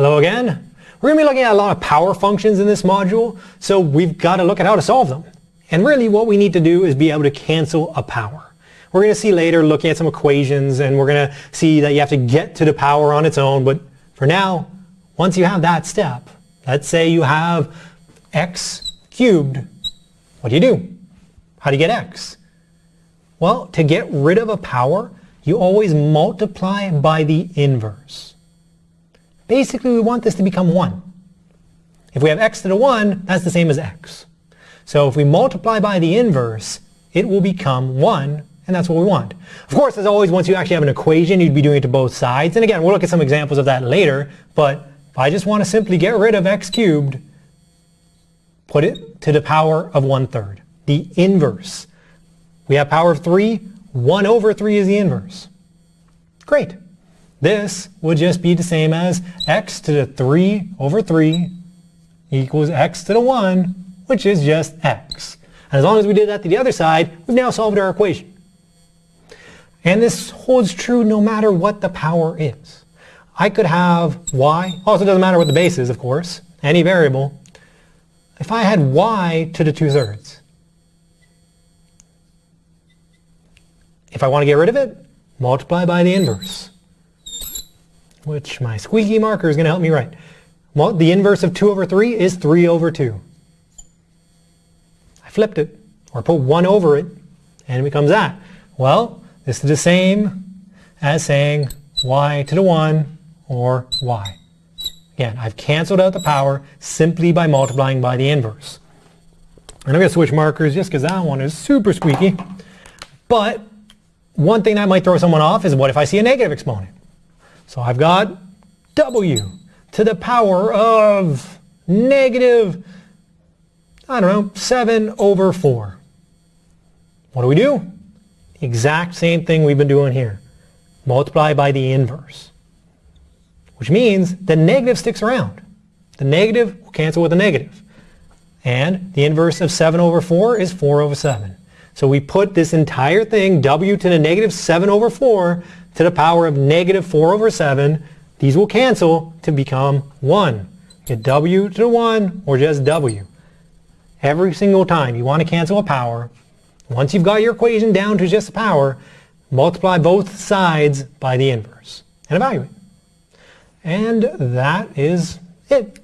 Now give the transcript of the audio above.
Hello again. We're going to be looking at a lot of power functions in this module, so we've got to look at how to solve them. And really what we need to do is be able to cancel a power. We're going to see later looking at some equations and we're going to see that you have to get to the power on its own, but for now, once you have that step, let's say you have x cubed, what do you do? How do you get x? Well, to get rid of a power, you always multiply by the inverse. Basically, we want this to become 1. If we have x to the 1, that's the same as x. So if we multiply by the inverse, it will become 1, and that's what we want. Of course, as always, once you actually have an equation, you'd be doing it to both sides. And again, we'll look at some examples of that later, but if I just want to simply get rid of x cubed, put it to the power of 1 third, the inverse. We have power of 3, 1 over 3 is the inverse. Great. This would just be the same as x to the 3 over 3 equals x to the 1, which is just x. And as long as we did that to the other side, we've now solved our equation. And this holds true no matter what the power is. I could have y, also doesn't matter what the base is, of course, any variable. If I had y to the 2 thirds, if I want to get rid of it, multiply by the inverse, which my squeaky marker is going to help me write. Well, the inverse of 2 over 3 is 3 over 2. I flipped it, or put 1 over it, and it becomes that. Well, this is the same as saying y to the 1 or y. Again, I've canceled out the power simply by multiplying by the inverse. And I'm going to switch markers just because that one is super squeaky. But one thing that might throw someone off is what if I see a negative exponent? So I've got w to the power of negative, I don't know, 7 over 4. What do we do? Exact same thing we've been doing here. Multiply by the inverse. Which means the negative sticks around. The negative will cancel with the negative. And the inverse of 7 over 4 is 4 over 7. So we put this entire thing, w to the negative 7 over 4, to the power of negative 4 over 7. These will cancel to become 1. Get w to the 1 or just w. Every single time you want to cancel a power, once you've got your equation down to just a power, multiply both sides by the inverse and evaluate. And that is it.